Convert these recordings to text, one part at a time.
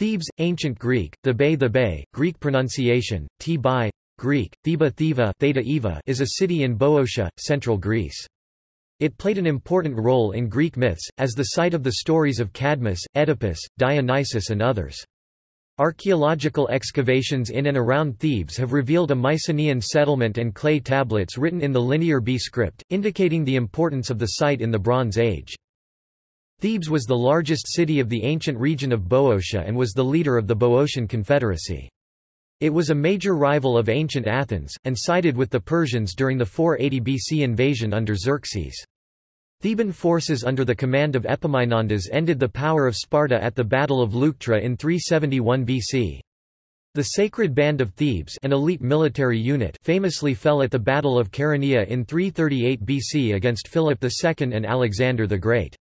Thebes, Ancient Greek, the Bay the Bay, Greek pronunciation, T-Bai, Greek, Theba Theva Theta Eva is a city in Boeotia, central Greece. It played an important role in Greek myths, as the site of the stories of Cadmus, Oedipus, Dionysus and others. Archaeological excavations in and around Thebes have revealed a Mycenaean settlement and clay tablets written in the Linear B script, indicating the importance of the site in the Bronze Age. Thebes was the largest city of the ancient region of Boeotia and was the leader of the Boeotian Confederacy. It was a major rival of ancient Athens, and sided with the Persians during the 480 BC invasion under Xerxes. Theban forces under the command of Epaminondas ended the power of Sparta at the Battle of Leuctra in 371 BC. The Sacred Band of Thebes an elite military unit famously fell at the Battle of Chaeronea in 338 BC against Philip II and Alexander the Great.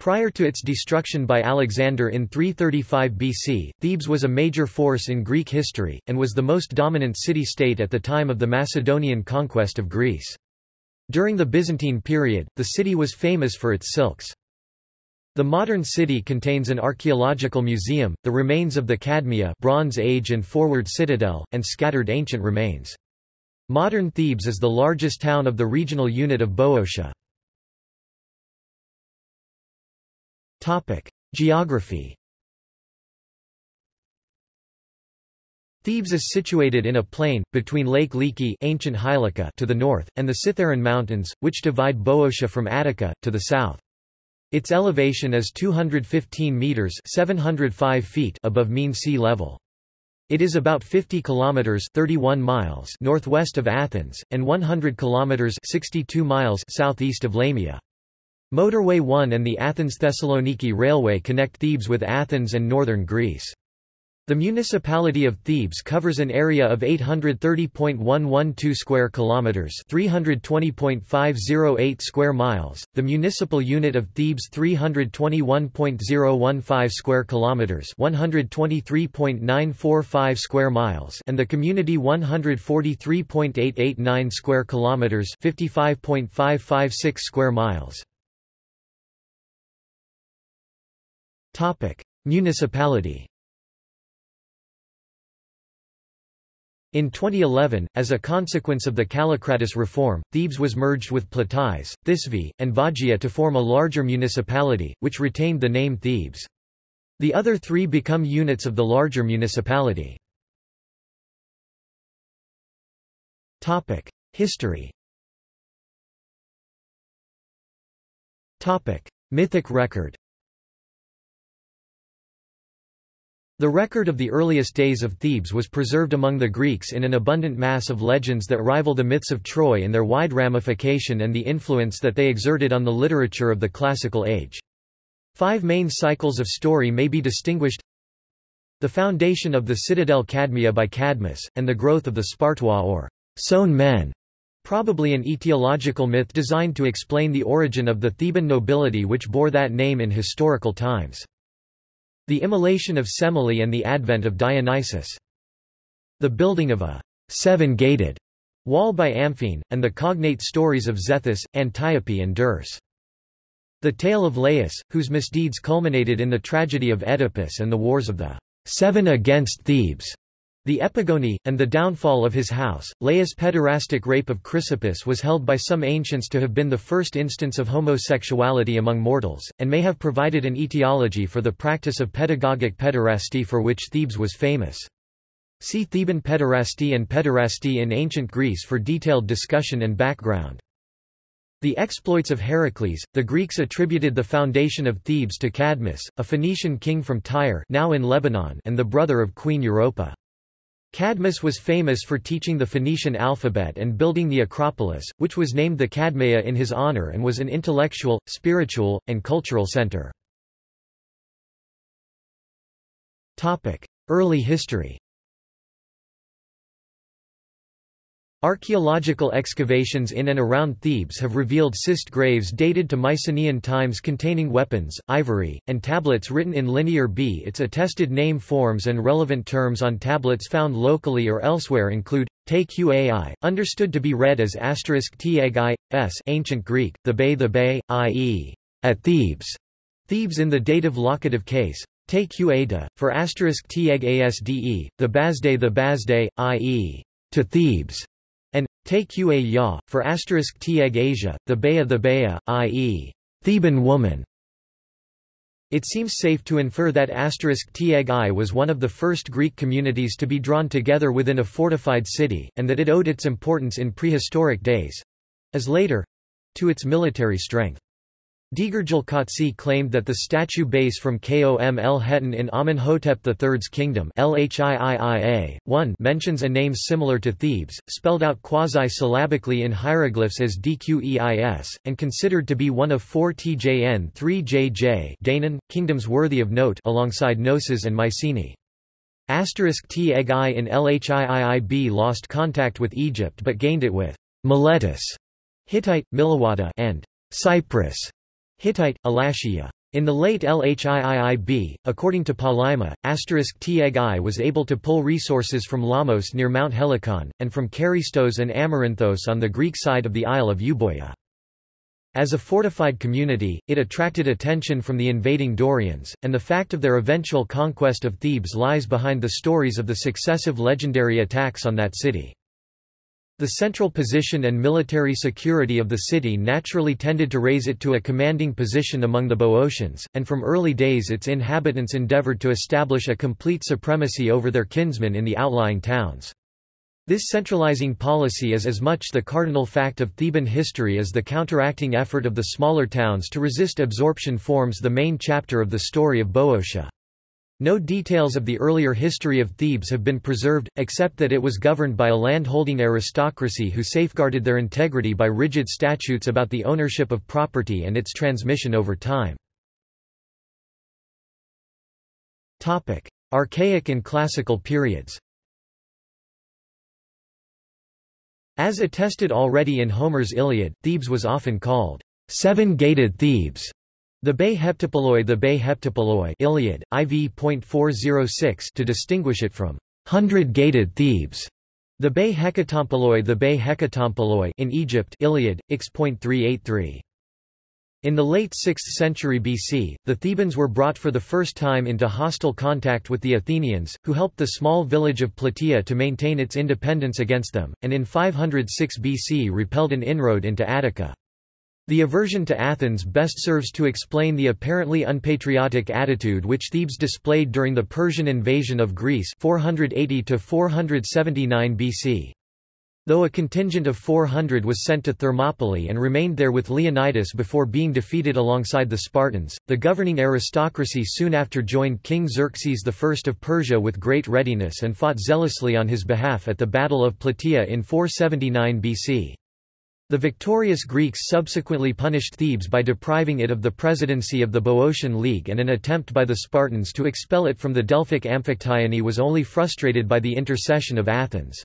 Prior to its destruction by Alexander in 335 BC, Thebes was a major force in Greek history, and was the most dominant city-state at the time of the Macedonian conquest of Greece. During the Byzantine period, the city was famous for its silks. The modern city contains an archaeological museum, the remains of the Cadmea Bronze Age and Forward Citadel, and scattered ancient remains. Modern Thebes is the largest town of the regional unit of Boeotia. Geography Thebes is situated in a plain, between Lake Liki ancient Hylica to the north, and the Cithaeron Mountains, which divide Boeotia from Attica, to the south. Its elevation is 215 metres 705 feet above mean sea level. It is about 50 kilometers 31 miles northwest of Athens and 100 kilometers 62 miles southeast of Lamia. Motorway 1 and the Athens-Thessaloniki Railway connect Thebes with Athens and northern Greece. The municipality of Thebes covers an area of 830.112 square kilometers, 320.508 square miles. The municipal unit of Thebes 321.015 square kilometers, 123.945 square miles, and the community 143.889 square kilometers, 55.556 square miles. Topic: Municipality. In 2011, as a consequence of the Kallikratis reform, Thebes was merged with Plataea, Thisvi, and Vagia to form a larger municipality, which retained the name Thebes. The other three become units of the larger municipality. History. Mythic record The record of the earliest days of Thebes was preserved among the Greeks in an abundant mass of legends that rival the myths of Troy in their wide ramification and the influence that they exerted on the literature of the classical age. Five main cycles of story may be distinguished The foundation of the citadel Cadmea by Cadmus, and the growth of the Spartois or sown men, probably an etiological myth designed to explain the origin of the Theban nobility which bore that name in historical times. The immolation of Semele and the advent of Dionysus. The building of a seven-gated wall by Amphion, and the cognate stories of Zethus, Antiope and Dirce. The tale of Laius, whose misdeeds culminated in the tragedy of Oedipus and the wars of the Seven against Thebes. The Epigoni, and the downfall of his house, Laius' pederastic rape of Chrysippus was held by some ancients to have been the first instance of homosexuality among mortals, and may have provided an etiology for the practice of pedagogic pederasty for which Thebes was famous. See Theban pederasty and pederasty in ancient Greece for detailed discussion and background. The exploits of Heracles, the Greeks attributed the foundation of Thebes to Cadmus, a Phoenician king from Tyre now in Lebanon and the brother of Queen Europa. Cadmus was famous for teaching the Phoenician alphabet and building the Acropolis, which was named the Cadmea in his honor and was an intellectual, spiritual, and cultural center. Early history Archaeological excavations in and around Thebes have revealed cist graves dated to Mycenaean times containing weapons, ivory, and tablets written in Linear B. Its attested name forms and relevant terms on tablets found locally or elsewhere include te qai, understood to be read as asterisk t i, s ancient Greek, the bay the bay, i.e., at Thebes, Thebes in the dative locative case, Ueda, for asterisk Teg Asde, the Bazde the Bazde, i.e. to Thebes, Ua Ya, for asterisk Teg Asia, the Bea the Bea, i.e. Theban woman. It seems safe to infer that Teg I was one of the first Greek communities to be drawn together within a fortified city, and that it owed its importance in prehistoric days—as later—to its military strength. Degirgil claimed that the statue base from Kom el Hetan in Amenhotep III's kingdom Lhiiia, 1 mentions a name similar to Thebes, spelled out quasi-syllabically in hieroglyphs as Dqeis, and considered to be one of four Tjn 3jj Danaan, kingdoms worthy of note alongside Knossos and Mycenae. Asterisk T Egg I in Lhiiib lost contact with Egypt but gained it with Miletus, Hittite, Milawata, and Cyprus. Hittite, Elashia. In the late Lhiiib, according to Palaima, Teg was able to pull resources from Lamos near Mount Helicon, and from Charistos and Amaranthos on the Greek side of the Isle of Euboea. As a fortified community, it attracted attention from the invading Dorians, and the fact of their eventual conquest of Thebes lies behind the stories of the successive legendary attacks on that city. The central position and military security of the city naturally tended to raise it to a commanding position among the Boeotians, and from early days its inhabitants endeavored to establish a complete supremacy over their kinsmen in the outlying towns. This centralizing policy is as much the cardinal fact of Theban history as the counteracting effort of the smaller towns to resist absorption forms the main chapter of the story of Boeotia. No details of the earlier history of Thebes have been preserved, except that it was governed by a land-holding aristocracy who safeguarded their integrity by rigid statutes about the ownership of property and its transmission over time. Archaic and Classical periods. As attested already in Homer's Iliad, Thebes was often called seven-gated Thebes the Bay Heptapoloi The Bay Heptapoloi Iliad, IV.406 to distinguish it from hundred-gated Thebes. The Bay Hecatompoloi The Bay Hecatompoloi in Egypt Iliad, X.383. In the late 6th century BC, the Thebans were brought for the first time into hostile contact with the Athenians, who helped the small village of Plataea to maintain its independence against them, and in 506 BC repelled an inroad into Attica. The aversion to Athens best serves to explain the apparently unpatriotic attitude which Thebes displayed during the Persian invasion of Greece 480 479 BC. Though a contingent of 400 was sent to Thermopylae and remained there with Leonidas before being defeated alongside the Spartans, the governing aristocracy soon after joined King Xerxes I of Persia with great readiness and fought zealously on his behalf at the Battle of Plataea in 479 BC. The victorious Greeks subsequently punished Thebes by depriving it of the presidency of the Boeotian League and an attempt by the Spartans to expel it from the Delphic Amphictyony was only frustrated by the intercession of Athens.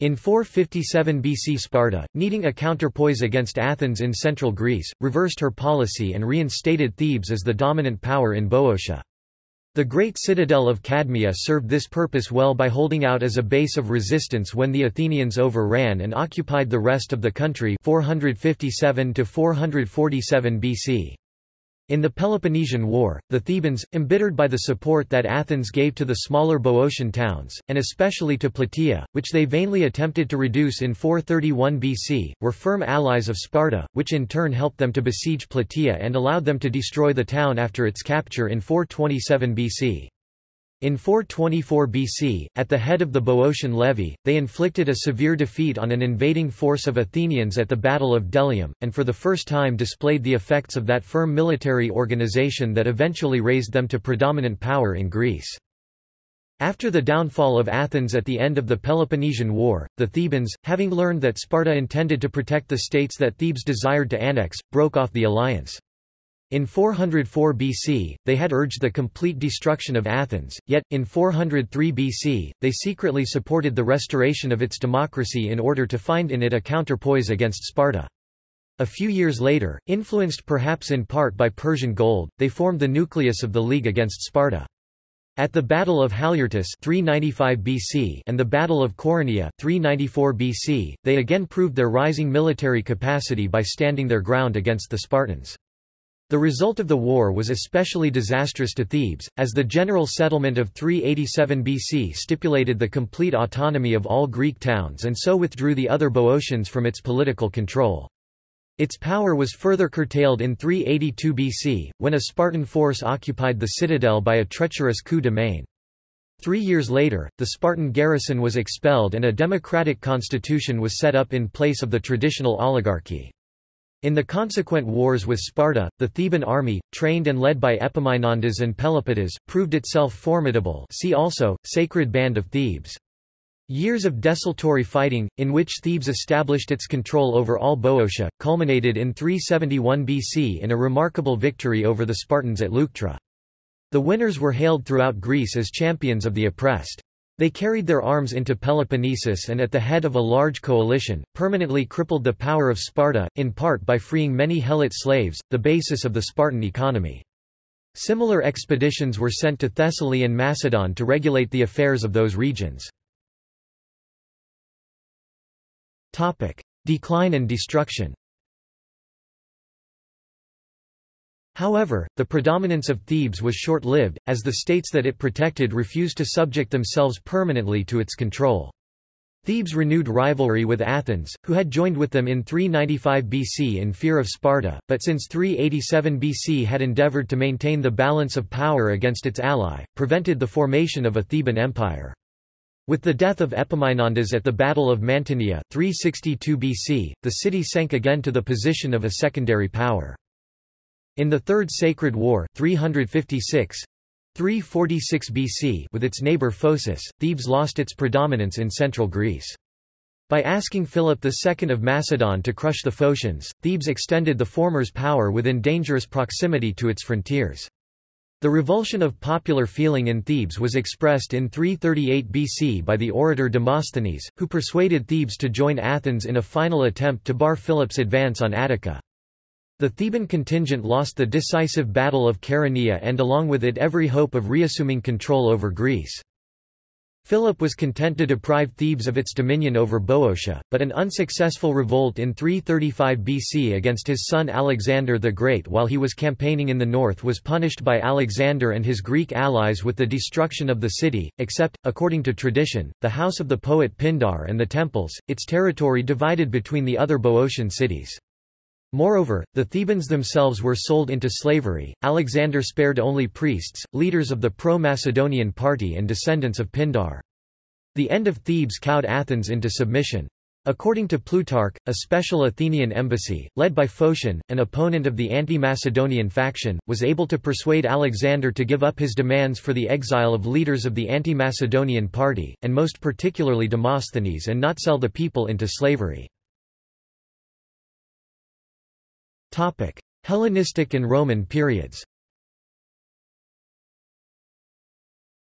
In 457 BC Sparta, needing a counterpoise against Athens in central Greece, reversed her policy and reinstated Thebes as the dominant power in Boeotia. The great citadel of Cadmea served this purpose well by holding out as a base of resistance when the Athenians overran and occupied the rest of the country 457 to 447 BC. In the Peloponnesian War, the Thebans, embittered by the support that Athens gave to the smaller Boeotian towns, and especially to Plataea, which they vainly attempted to reduce in 431 BC, were firm allies of Sparta, which in turn helped them to besiege Plataea and allowed them to destroy the town after its capture in 427 BC. In 424 BC, at the head of the Boeotian levy, they inflicted a severe defeat on an invading force of Athenians at the Battle of Delium, and for the first time displayed the effects of that firm military organization that eventually raised them to predominant power in Greece. After the downfall of Athens at the end of the Peloponnesian War, the Thebans, having learned that Sparta intended to protect the states that Thebes desired to annex, broke off the alliance. In 404 BC, they had urged the complete destruction of Athens, yet, in 403 BC, they secretly supported the restoration of its democracy in order to find in it a counterpoise against Sparta. A few years later, influenced perhaps in part by Persian gold, they formed the nucleus of the League against Sparta. At the Battle of Haliartus 395 BC and the Battle of Coronea 394 BC, they again proved their rising military capacity by standing their ground against the Spartans. The result of the war was especially disastrous to Thebes, as the general settlement of 387 BC stipulated the complete autonomy of all Greek towns and so withdrew the other Boeotians from its political control. Its power was further curtailed in 382 BC, when a Spartan force occupied the citadel by a treacherous coup de main. Three years later, the Spartan garrison was expelled and a democratic constitution was set up in place of the traditional oligarchy. In the consequent wars with Sparta, the Theban army, trained and led by Epaminondas and Pelopidas, proved itself formidable see also, Sacred Band of Thebes. Years of desultory fighting, in which Thebes established its control over all Boeotia, culminated in 371 BC in a remarkable victory over the Spartans at Leuctra. The winners were hailed throughout Greece as champions of the oppressed. They carried their arms into Peloponnesus and at the head of a large coalition, permanently crippled the power of Sparta, in part by freeing many Helot slaves, the basis of the Spartan economy. Similar expeditions were sent to Thessaly and Macedon to regulate the affairs of those regions. Decline and destruction However, the predominance of Thebes was short-lived, as the states that it protected refused to subject themselves permanently to its control. Thebes renewed rivalry with Athens, who had joined with them in 395 BC in fear of Sparta, but since 387 BC had endeavored to maintain the balance of power against its ally, prevented the formation of a Theban empire. With the death of Epaminondas at the Battle of Mantinea 362 BC, the city sank again to the position of a secondary power. In the Third Sacred War 356, 346 BC with its neighbor Phocis, Thebes lost its predominance in central Greece. By asking Philip II of Macedon to crush the Phocians, Thebes extended the former's power within dangerous proximity to its frontiers. The revulsion of popular feeling in Thebes was expressed in 338 BC by the orator Demosthenes, who persuaded Thebes to join Athens in a final attempt to bar Philip's advance on Attica. The Theban contingent lost the decisive Battle of Chaeronea and along with it every hope of reassuming control over Greece. Philip was content to deprive Thebes of its dominion over Boeotia, but an unsuccessful revolt in 335 BC against his son Alexander the Great while he was campaigning in the north was punished by Alexander and his Greek allies with the destruction of the city, except, according to tradition, the house of the poet Pindar and the temples, its territory divided between the other Boeotian cities. Moreover, the Thebans themselves were sold into slavery. Alexander spared only priests, leaders of the pro-Macedonian party and descendants of Pindar. The end of Thebes cowed Athens into submission. According to Plutarch, a special Athenian embassy, led by Phocion, an opponent of the anti-Macedonian faction, was able to persuade Alexander to give up his demands for the exile of leaders of the anti-Macedonian party, and most particularly Demosthenes and not sell the people into slavery. Topic: Hellenistic and Roman periods.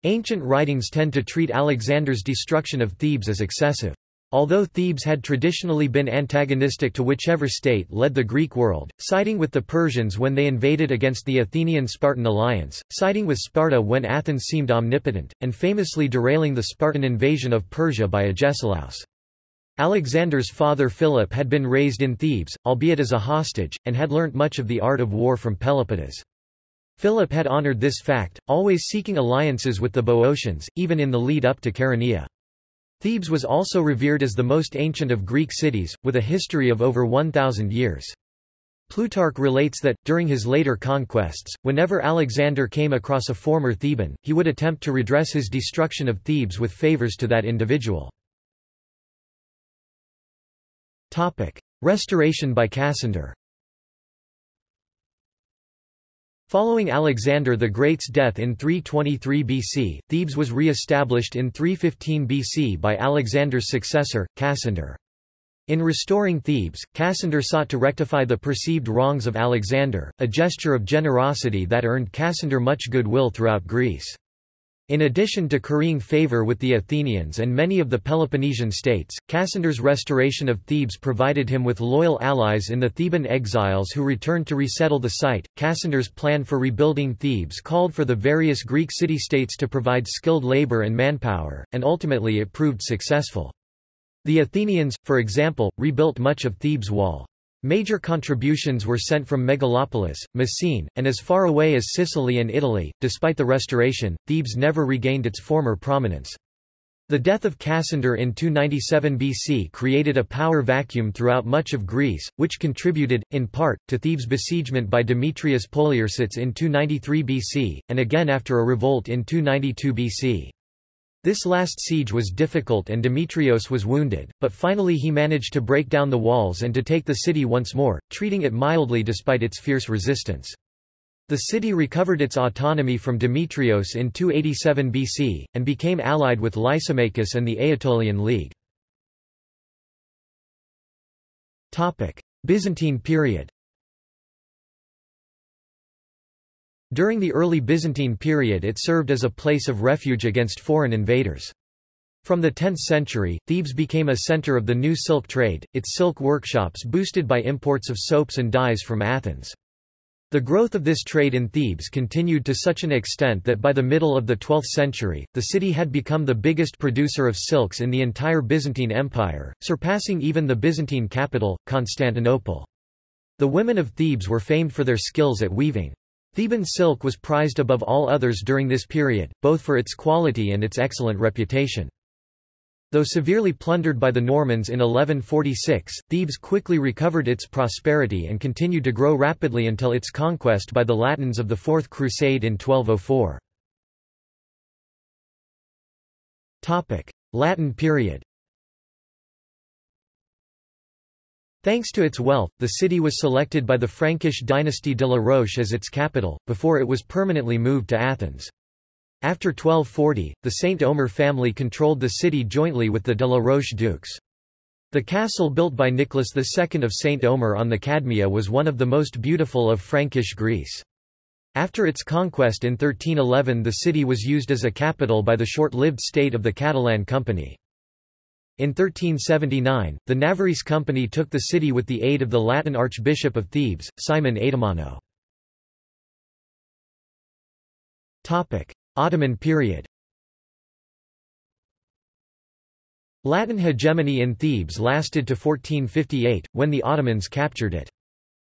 Ancient writings tend to treat Alexander's destruction of Thebes as excessive. Although Thebes had traditionally been antagonistic to whichever state led the Greek world, siding with the Persians when they invaded against the Athenian-Spartan alliance, siding with Sparta when Athens seemed omnipotent, and famously derailing the Spartan invasion of Persia by Agesilaus. Alexander's father Philip had been raised in Thebes, albeit as a hostage, and had learnt much of the art of war from Pelopidas. Philip had honored this fact, always seeking alliances with the Boeotians, even in the lead-up to Chaeronea. Thebes was also revered as the most ancient of Greek cities, with a history of over 1,000 years. Plutarch relates that, during his later conquests, whenever Alexander came across a former Theban, he would attempt to redress his destruction of Thebes with favors to that individual. Topic. Restoration by Cassander Following Alexander the Great's death in 323 BC, Thebes was re-established in 315 BC by Alexander's successor, Cassander. In restoring Thebes, Cassander sought to rectify the perceived wrongs of Alexander, a gesture of generosity that earned Cassander much goodwill throughout Greece. In addition to currying favor with the Athenians and many of the Peloponnesian states, Cassander's restoration of Thebes provided him with loyal allies in the Theban exiles who returned to resettle the site. Cassander's plan for rebuilding Thebes called for the various Greek city-states to provide skilled labor and manpower, and ultimately it proved successful. The Athenians, for example, rebuilt much of Thebes' wall. Major contributions were sent from Megalopolis, Messene, and as far away as Sicily and Italy. Despite the restoration, Thebes never regained its former prominence. The death of Cassander in 297 BC created a power vacuum throughout much of Greece, which contributed, in part, to Thebes' besiegement by Demetrius Poliorcetes in 293 BC, and again after a revolt in 292 BC. This last siege was difficult and Demetrios was wounded, but finally he managed to break down the walls and to take the city once more, treating it mildly despite its fierce resistance. The city recovered its autonomy from Demetrios in 287 BC, and became allied with Lysimachus and the Aetolian League. Byzantine period During the early Byzantine period it served as a place of refuge against foreign invaders. From the 10th century, Thebes became a center of the new silk trade, its silk workshops boosted by imports of soaps and dyes from Athens. The growth of this trade in Thebes continued to such an extent that by the middle of the 12th century, the city had become the biggest producer of silks in the entire Byzantine Empire, surpassing even the Byzantine capital, Constantinople. The women of Thebes were famed for their skills at weaving. Theban silk was prized above all others during this period, both for its quality and its excellent reputation. Though severely plundered by the Normans in 1146, Thebes quickly recovered its prosperity and continued to grow rapidly until its conquest by the Latins of the Fourth Crusade in 1204. Latin period Thanks to its wealth, the city was selected by the Frankish dynasty de la Roche as its capital, before it was permanently moved to Athens. After 1240, the Saint Omer family controlled the city jointly with the de la Roche dukes. The castle built by Nicholas II of Saint Omer on the Cadmea was one of the most beautiful of Frankish Greece. After its conquest in 1311 the city was used as a capital by the short-lived state of the Catalan Company. In 1379, the Navarrese Company took the city with the aid of the Latin Archbishop of Thebes, Simon Atumano. Ottoman period Latin hegemony in Thebes lasted to 1458, when the Ottomans captured it.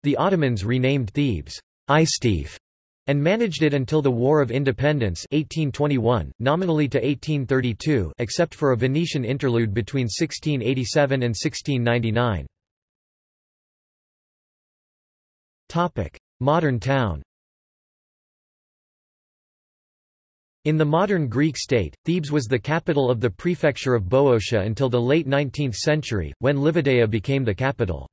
The Ottomans renamed Thebes Istief and managed it until the War of Independence 1821, nominally to 1832 except for a Venetian interlude between 1687 and 1699. Modern town In the modern Greek state, Thebes was the capital of the prefecture of Boeotia until the late 19th century, when Livadeia became the capital.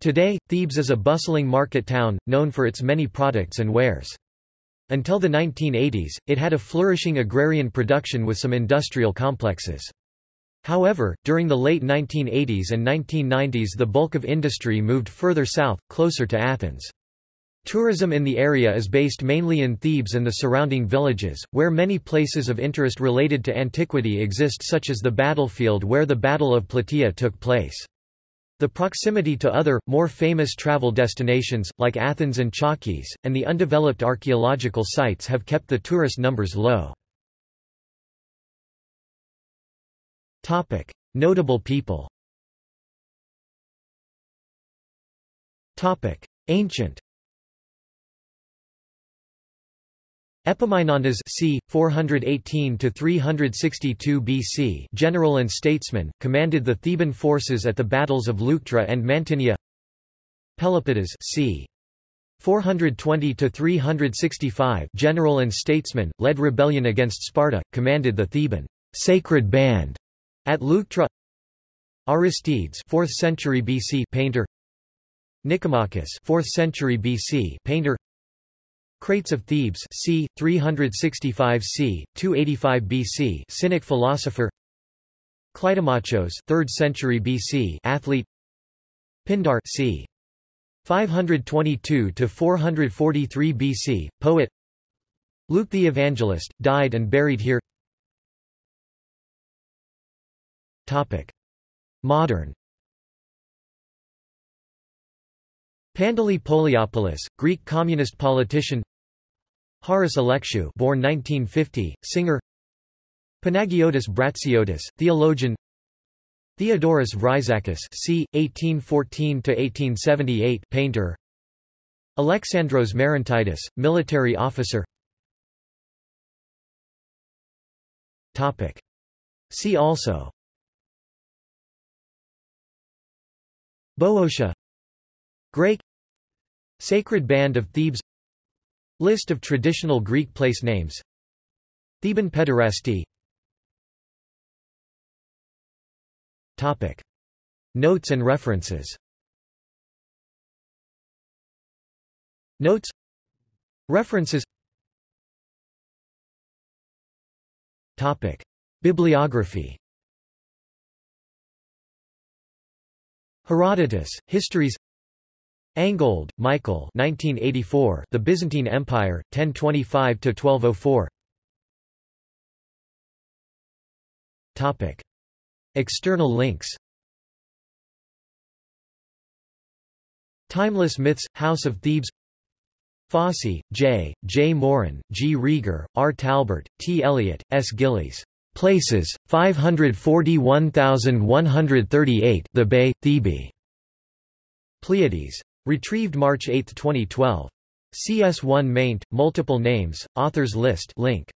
Today, Thebes is a bustling market town, known for its many products and wares. Until the 1980s, it had a flourishing agrarian production with some industrial complexes. However, during the late 1980s and 1990s the bulk of industry moved further south, closer to Athens. Tourism in the area is based mainly in Thebes and the surrounding villages, where many places of interest related to antiquity exist such as the battlefield where the Battle of Plataea took place. The proximity to other, more famous travel destinations, like Athens and Chalkis, and the undeveloped archaeological sites have kept the tourist numbers low. Notable people. Ancient Epaminondas c. 418–362 BC general and statesman, commanded the Theban forces at the battles of Leuctra and Mantinea Pelopidas c. 420–365 general and statesman, led rebellion against Sparta, commanded the Theban sacred band at Leuctra Aristides 4th century BC painter Nicomachus 4th century BC painter Crates of Thebes c. 365 c. 285 BC Cynic philosopher Clytomachos 3rd century BC athlete Pindar c. 522 to 443 BC poet Luke the Evangelist died and buried here Topic Modern Pantelis Pouliopoulos, Greek communist politician Haris Alexiou born 1950, singer. Panagiotis Bratsiotis, theologian. Theodorus Vryzakis c. 1814–1878 painter. Alexandros Marantitis, military officer. Topic. See also. Boeotia. Greek. Sacred Band of Thebes List of traditional Greek place names. Theban pederasty. Topic. Notes and references. Notes. References. Topic. Bibliography. Herodotus, Histories Angold, Michael 1984, The Byzantine Empire, 1025–1204 External links Timeless Myths, House of Thebes Fossey, J., J. Morin, G. Rieger, R. Talbert, T. Elliott, S. Gillies. Places, 541138 The Bay, Thebe. Pleiades. Retrieved March 8, 2012. CS1 maint, multiple names, authors list link.